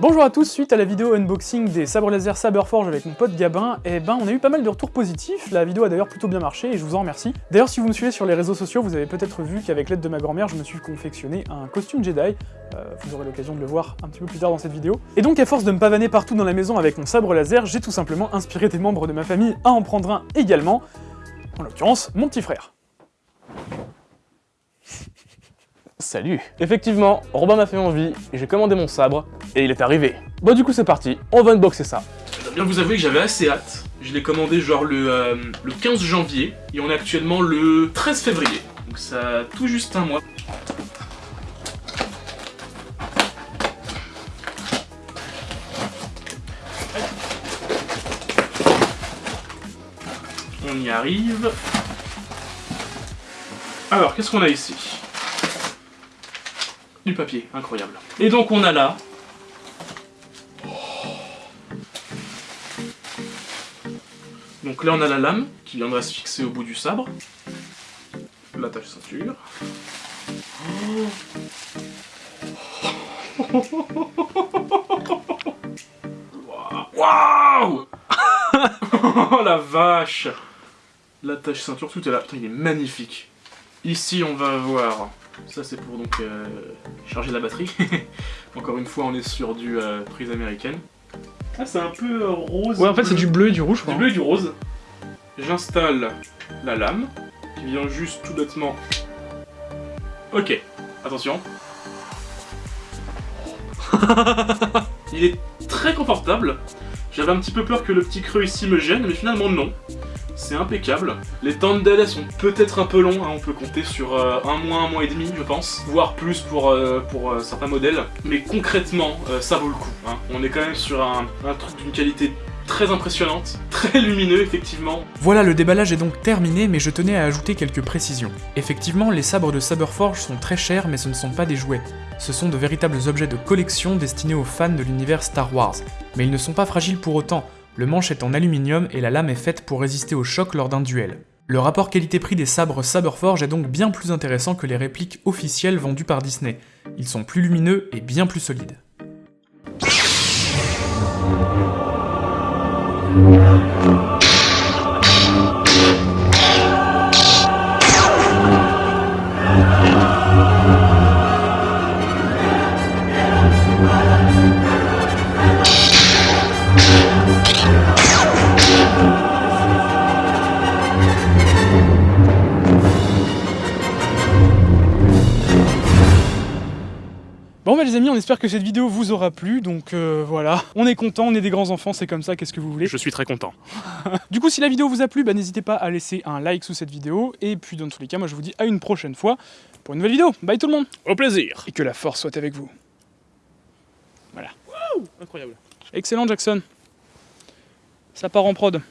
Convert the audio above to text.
Bonjour à tous, suite à la vidéo unboxing des sabres laser Saberforge avec mon pote Gabin, et ben on a eu pas mal de retours positifs, la vidéo a d'ailleurs plutôt bien marché et je vous en remercie. D'ailleurs si vous me suivez sur les réseaux sociaux, vous avez peut-être vu qu'avec l'aide de ma grand-mère, je me suis confectionné un costume Jedi, euh, vous aurez l'occasion de le voir un petit peu plus tard dans cette vidéo. Et donc à force de me pavaner partout dans la maison avec mon sabre laser, j'ai tout simplement inspiré des membres de ma famille à en prendre un également, en l'occurrence mon petit frère. Salut Effectivement, Robin m'a fait envie, j'ai commandé mon sabre, et il est arrivé. Bon du coup c'est parti, on va unboxer ça. Je bien vous avouer que j'avais assez hâte. Je l'ai commandé genre le, euh, le 15 janvier, et on est actuellement le 13 février. Donc ça a tout juste un mois. On y arrive. Alors, qu'est-ce qu'on a ici? Du papier, incroyable. Et donc on a là... Donc là on a la lame qui viendra se fixer au bout du sabre. L'attache ceinture. Waouh Oh la vache L'attache ceinture, tout est là. Putain, il est magnifique. Ici, on va avoir... Ça, c'est pour donc euh, charger la batterie. Encore une fois, on est sur du euh, prise américaine. Ah, c'est un peu euh, rose. Ouais en fait c'est du bleu et du rouge Du bleu et du rose. J'installe la lame, qui vient juste tout bêtement... Ok, attention. Il est très confortable. J'avais un petit peu peur que le petit creux ici me gêne, mais finalement non. C'est impeccable. Les temps de délai sont peut-être un peu longs, hein, on peut compter sur euh, un mois, un mois et demi je pense, voire plus pour, euh, euh, certains modèles. Mais concrètement, ça vaut le coup. hein. On est quand même sur un, un truc d'une qualité très impressionnante, très lumineux effectivement. Voilà, le déballage est donc terminé, mais je tenais à ajouter quelques précisions. Effectivement, les sabres de Saberforge sont très chers, mais ce ne sont pas des jouets. Ce sont de véritables objets de collection destinés aux fans de l'univers Star Wars. Mais ils ne sont pas fragiles pour autant, le manche est en aluminium et la lame est faite pour résister au choc lors d'un duel. Le rapport qualité-prix des sabres Saberforge est donc bien plus intéressant que les répliques officielles vendues par Disney. Ils sont plus lumineux et bien plus solides. Bon bah les amis, on espère que cette vidéo vous aura plu, donc euh, voilà. On est content, on est des grands enfants, c'est comme ça, qu'est-ce que vous voulez Je suis très content. Du coup, si la vidéo vous a plu, bah, n'hésitez pas à laisser un like sous cette vidéo, et puis dans tous les cas, moi je vous dis à une prochaine fois pour une nouvelle vidéo. Bye tout le monde Au plaisir Et que la force soit avec vous. Incroyable. Excellent Jackson. Ça part en prod.